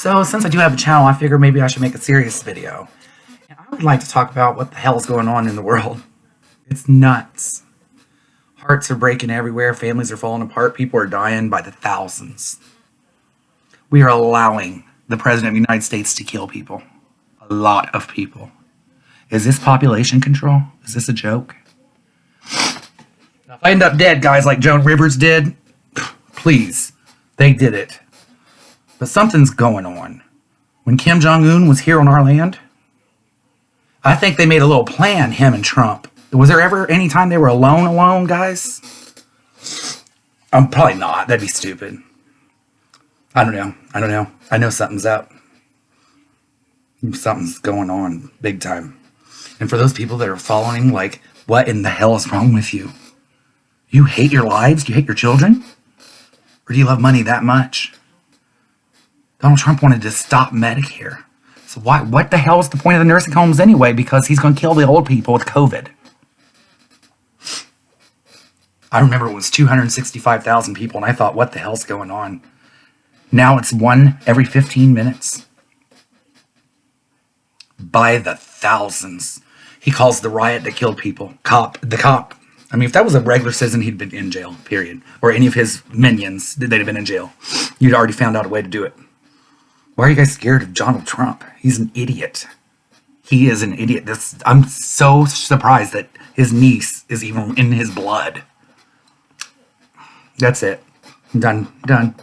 So, since I do have a channel, I figure maybe I should make a serious video. And I would like to talk about what the hell is going on in the world. It's nuts. Hearts are breaking everywhere, families are falling apart, people are dying by the thousands. We are allowing the President of the United States to kill people. A lot of people. Is this population control? Is this a joke? If I end up dead, guys, like Joan Rivers did, please, they did it. But something's going on. When Kim Jong un was here on our land, I think they made a little plan, him and Trump. Was there ever any time they were alone, alone, guys? I'm probably not. That'd be stupid. I don't know. I don't know. I know something's up. Something's going on big time. And for those people that are following, like, what in the hell is wrong with you? You hate your lives? Do you hate your children? Or do you love money that much? Donald Trump wanted to stop Medicare. So why, what the hell is the point of the nursing homes anyway? Because he's going to kill the old people with COVID. I remember it was 265,000 people, and I thought, what the hell's going on? Now it's one every 15 minutes. By the thousands. He calls the riot that killed people. Cop. The cop. I mean, if that was a regular citizen, he'd been in jail, period. Or any of his minions, they'd have been in jail. You'd already found out a way to do it. Why are you guys scared of Donald Trump? He's an idiot. He is an idiot. This, I'm so surprised that his niece is even in his blood. That's it. Done. Done.